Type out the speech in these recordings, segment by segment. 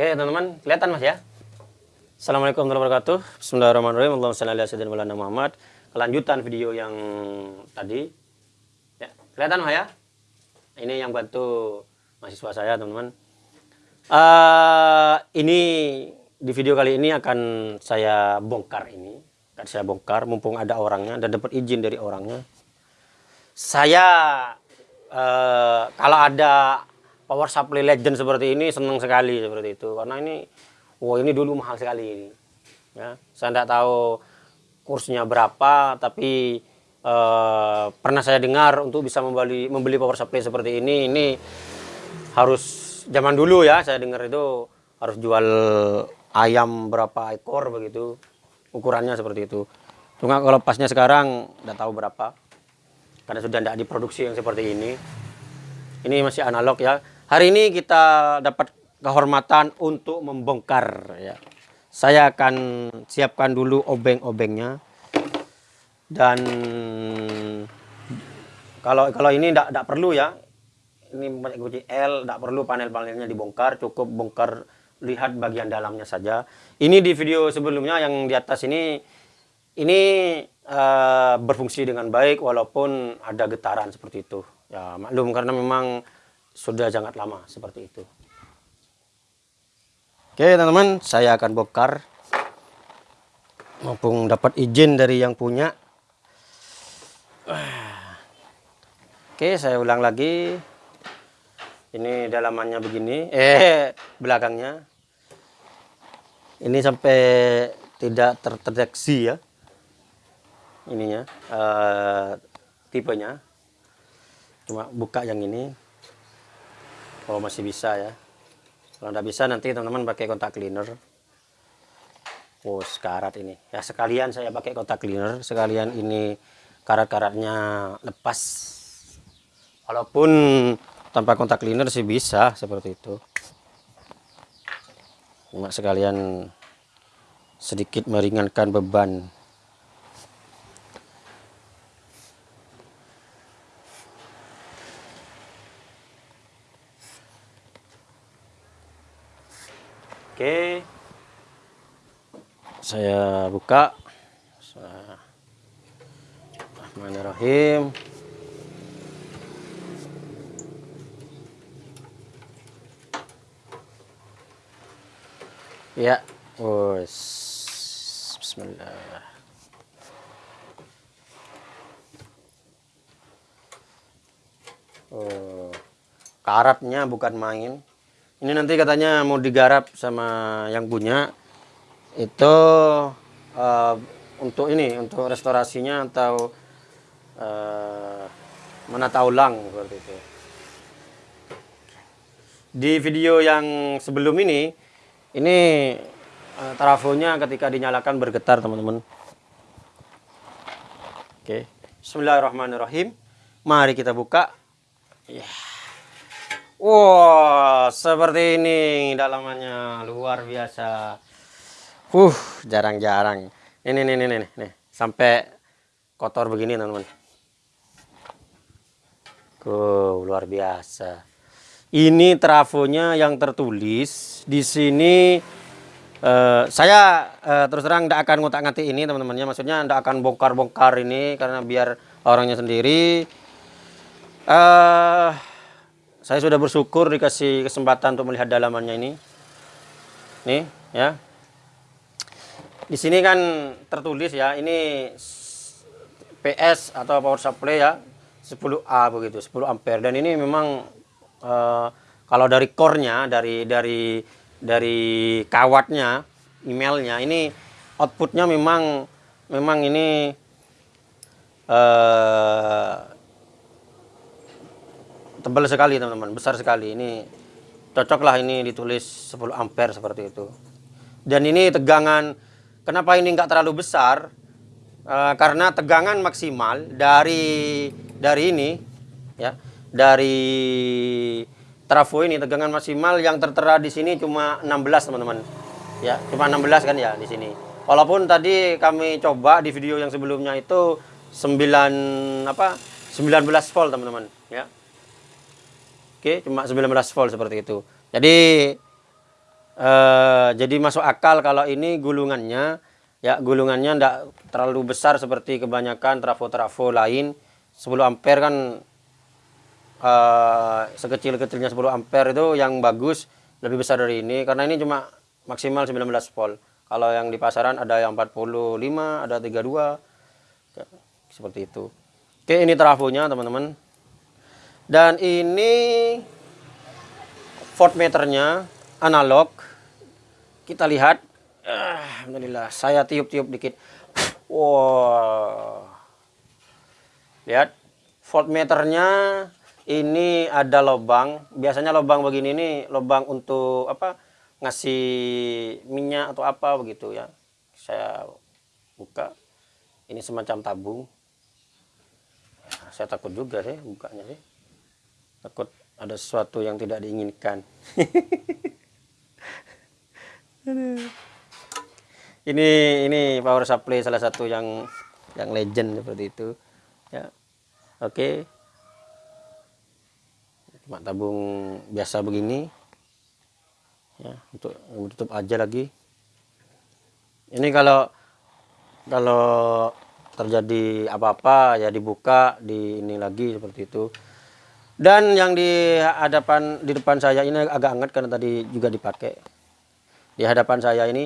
Oke teman-teman, kelihatan mas ya? Assalamualaikum warahmatullahi wabarakatuh. Bismillahirrahmanirrahim. Allahumma Maulana Muhammad. Kelanjutan video yang tadi. Ya, kelihatan mas ya? Ini yang bantu mahasiswa saya teman-teman. Uh, ini di video kali ini akan saya bongkar ini. Akan saya bongkar mumpung ada orangnya dan dapat izin dari orangnya. Saya uh, kalau ada power supply legend seperti ini senang sekali seperti itu. Karena ini wah ini dulu mahal sekali ini. Ya saya tidak tahu kursnya berapa tapi eh, pernah saya dengar untuk bisa membeli membeli power supply seperti ini ini harus zaman dulu ya saya dengar itu harus jual ayam berapa ekor begitu ukurannya seperti itu. Cuma kalau pasnya sekarang tidak tahu berapa karena sudah tidak diproduksi yang seperti ini. Ini masih analog ya Hari ini kita dapat kehormatan untuk membongkar ya. Saya akan siapkan dulu obeng-obengnya. Dan kalau kalau ini tidak perlu ya. Ini kunci L, tidak perlu panel-panelnya dibongkar, cukup bongkar lihat bagian dalamnya saja. Ini di video sebelumnya yang di atas ini ini uh, berfungsi dengan baik walaupun ada getaran seperti itu. Ya maklum karena memang sudah sangat lama seperti itu. Oke teman-teman, saya akan bongkar mumpung dapat izin dari yang punya. Oke, saya ulang lagi. Ini dalamannya begini, eh belakangnya. Ini sampai tidak terdeteksi ya. Ininya, uh, tipenya. Cuma buka yang ini kalau masih bisa ya. Kalau tidak bisa nanti teman-teman pakai kontak cleaner. Oh sekarat ini. Ya sekalian saya pakai kontak cleaner. Sekalian ini karat-karatnya lepas. Walaupun tanpa kontak cleaner sih bisa seperti itu. Cuma sekalian sedikit meringankan beban Oke. Saya buka. Bismillahirrahmanirrahim. Ya, wes. Bismillah. Oh, karatnya bukan main. Ini nanti katanya mau digarap sama yang punya itu uh, untuk ini untuk restorasinya atau uh, menata ulang seperti itu. Di video yang sebelum ini ini uh, trafonya ketika dinyalakan bergetar teman-teman. Oke, Bismillahirrahmanirrahim. Mari kita buka. Yeah. Wow, seperti ini dalamannya luar biasa. Uh, jarang-jarang. Ini, ini, ini, ini, sampai kotor begini teman-teman. Uh, luar biasa. Ini trafonya yang tertulis di sini. Uh, saya uh, terus terang tidak akan ngotak-ngatik ini teman-temannya. Maksudnya tidak akan bongkar-bongkar ini karena biar orangnya sendiri. Uh, saya sudah bersyukur dikasih kesempatan untuk melihat dalamannya ini. Nih, ya. Di sini kan tertulis ya, ini PS atau power supply ya, 10A begitu, 10 ampere dan ini memang uh, kalau dari core-nya, dari dari dari kawatnya, emailnya ini outputnya memang memang ini uh, tebal sekali teman-teman. Besar sekali. Ini cocoklah ini ditulis 10 ampere seperti itu. Dan ini tegangan. Kenapa ini enggak terlalu besar? E, karena tegangan maksimal dari dari ini ya dari trafo ini tegangan maksimal yang tertera di sini cuma 16 teman-teman. Ya cuma 16 kan ya di sini. Walaupun tadi kami coba di video yang sebelumnya itu 9 apa 19 volt teman-teman ya Oke, cuma 19 volt seperti itu. Jadi eh, jadi masuk akal kalau ini gulungannya ya gulungannya tidak terlalu besar seperti kebanyakan trafo-trafo lain. 10 ampere kan eh, sekecil-kecilnya 10 ampere itu yang bagus lebih besar dari ini. Karena ini cuma maksimal 19 volt. Kalau yang di pasaran ada yang 45 ada 32 Ya, seperti itu. Oke ini trafonya teman-teman dan ini voltmeternya analog. Kita lihat. Ah, Alhamdulillah saya tiup-tiup dikit. Wow lihat voltmeternya ini ada lubang. Biasanya lubang begini ini lubang untuk apa? Ngasih minyak atau apa begitu ya. Saya buka. Ini semacam tabung. Ya, saya takut juga sih bukanya sih takut ada sesuatu yang tidak diinginkan. Ini ini power supply salah satu yang yang legend seperti itu. Ya. Oke. Okay. cuma tabung biasa begini. Ya untuk tutup aja lagi. Ini kalau kalau terjadi apa-apa ya dibuka di ini lagi seperti itu dan yang di hadapan di depan saya ini agak hangat karena tadi juga dipakai. Di hadapan saya ini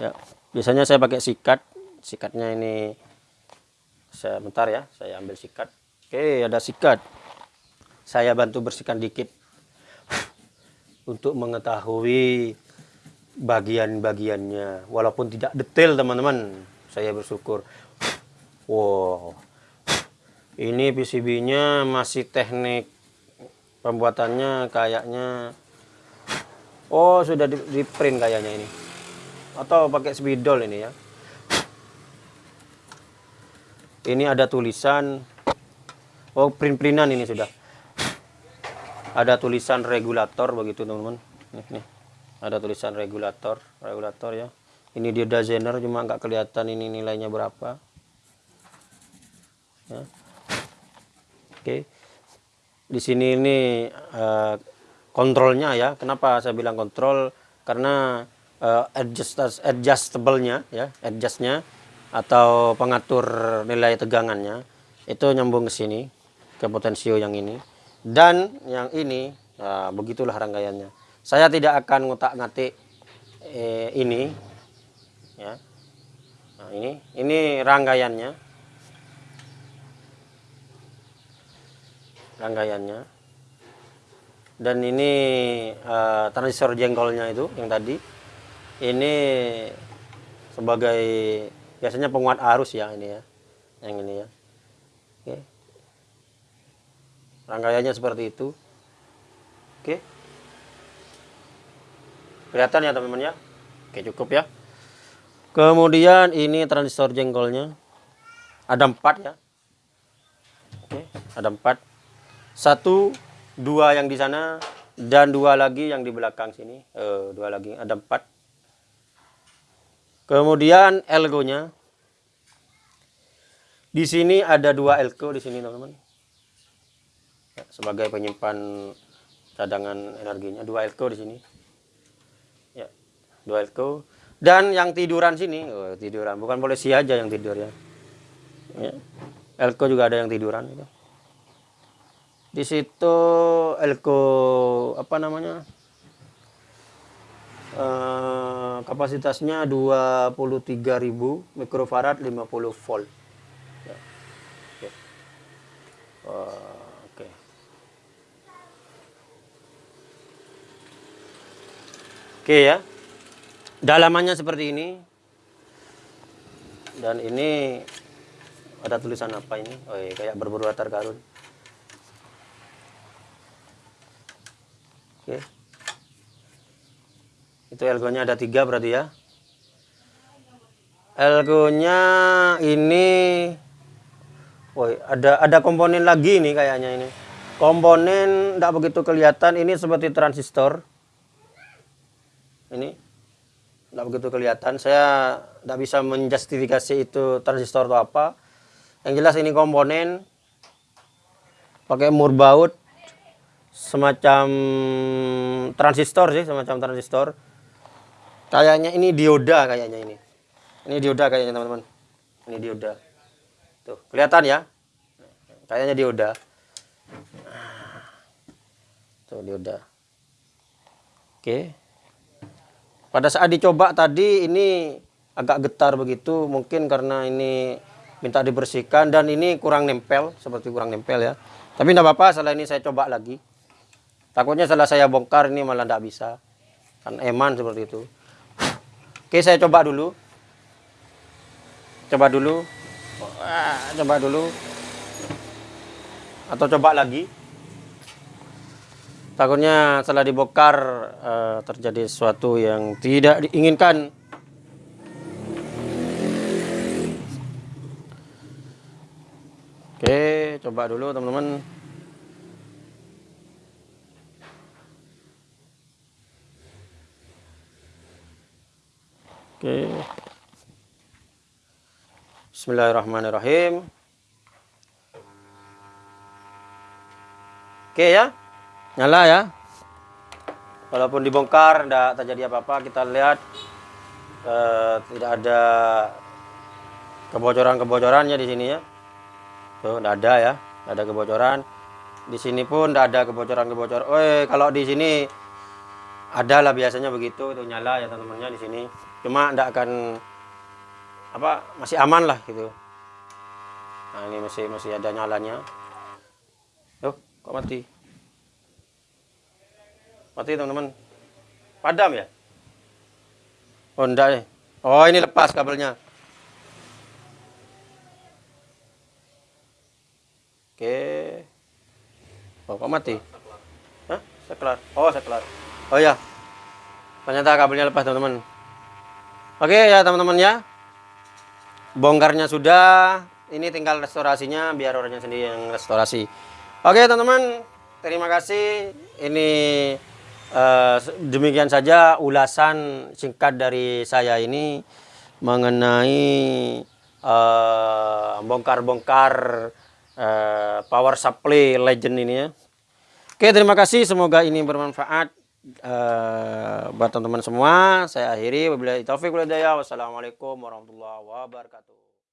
ya biasanya saya pakai sikat. Sikatnya ini saya bentar ya saya ambil sikat. Oke ada sikat. Saya bantu bersihkan dikit. Untuk mengetahui bagian-bagiannya. Walaupun tidak detail teman-teman. Saya bersyukur. Wow ini PCB nya masih teknik pembuatannya kayaknya. Oh sudah di, di print kayaknya ini. Atau pakai spidol ini ya. Ini ada tulisan. Oh print-printan ini sudah. Ada tulisan regulator begitu teman-teman. Nih, nih. Ada tulisan regulator regulator ya. Ini dia designer cuma nggak kelihatan ini nilainya berapa. Ya. Oke. Di sini ini uh, kontrolnya ya. Kenapa saya bilang kontrol? Karena uh, adjust adjustable-nya ya adjustnya atau pengatur nilai tegangannya itu nyambung ke sini ke potensio yang ini. Dan yang ini nah, begitulah rangkaiannya. Saya tidak akan ngotak-ngatik eh, ini ya. Nah, ini ini rangkaiannya. Rangkaiannya. Dan ini uh, transistor jengkolnya itu yang tadi. Ini sebagai biasanya penguat arus ya ini ya. Yang ini ya. Oke. Rangkaiannya seperti itu. Oke. Kelihatan ya teman-teman ya. Oke cukup ya. Kemudian ini transistor jengkolnya. Ada empat ya. Oke, ada empat. Satu, dua yang di sana, dan dua lagi yang di belakang sini. Eh, dua lagi, ada empat. Kemudian elgonya. Di sini ada dua elko di sini teman-teman. Ya, sebagai penyimpan cadangan energinya, dua elko di sini dua elko dan yang tiduran sini oh, tiduran bukan polisi aja yang tidur ya, ya. elko juga ada yang tiduran itu di situ elko apa namanya uh, kapasitasnya 23.000 mikrofarad 50 volt. Ya. oke. Uh, okay. oke ya. Dalamannya seperti ini. Dan ini ada tulisan apa ini? Oh iya, kayak berburu latar karun oke. Itu elgonya ada tiga berarti ya? Elgonya ini oh ada ada komponen lagi nih kayaknya ini. Komponen tidak begitu kelihatan ini seperti transistor. Ini tidak begitu kelihatan saya tidak bisa menjustifikasi itu transistor atau apa. Yang jelas ini komponen pakai mur baut semacam transistor sih, semacam transistor. Kayaknya ini dioda kayaknya ini. Ini dioda kayaknya teman-teman. Ini dioda. Tuh, kelihatan ya? Kayaknya dioda. Tuh, dioda. Oke. Pada saat dicoba tadi ini agak getar begitu, mungkin karena ini minta dibersihkan dan ini kurang nempel, seperti kurang nempel ya. Tapi tidak apa-apa, setelah ini saya coba lagi. Takutnya setelah saya bongkar ini malah tidak bisa. Kan eman seperti itu. Oke, saya coba dulu. Coba dulu. Coba dulu. Atau coba lagi. Takutnya setelah dibongkar uh, terjadi sesuatu yang tidak diinginkan. Oke, coba dulu teman-teman. Oke. Bismillahirrahmanirrahim. Oke ya. Nyala ya. Walaupun dibongkar tidak terjadi apa-apa, kita lihat eh, tidak ada kebocoran-kebocorannya di sini ya. Tuh, tidak ada ya. Tidak ada kebocoran. Di sini pun tidak ada kebocoran-kebocoran. Oh, kalau di sini ada lah biasanya begitu itu nyala ya teman-temannya di sini cuma tidak akan apa masih aman lah gitu. Nah ini masih masih ada nyalanya. Oh kok mati? Mati teman-teman. Padam ya? Oh enggak nih. Oh ini lepas kabelnya. Oke. Oh kok mati? Hah? seklar oh seklar oh ya ternyata kabelnya lepas teman-teman Oke ya teman-teman ya. Bongkarnya sudah, ini tinggal restorasinya biar orangnya sendiri yang restorasi. Oke teman-teman, terima kasih. Ini uh, demikian saja ulasan singkat dari saya ini mengenai eh, bongkar-bongkar uh, uh, power supply legend ini ya. Oke terima kasih, semoga ini bermanfaat uh, buat teman-teman semua saya akhiri. Wabillahi taufik walhidayah wassalamualaikum warahmatullahi wabarakatuh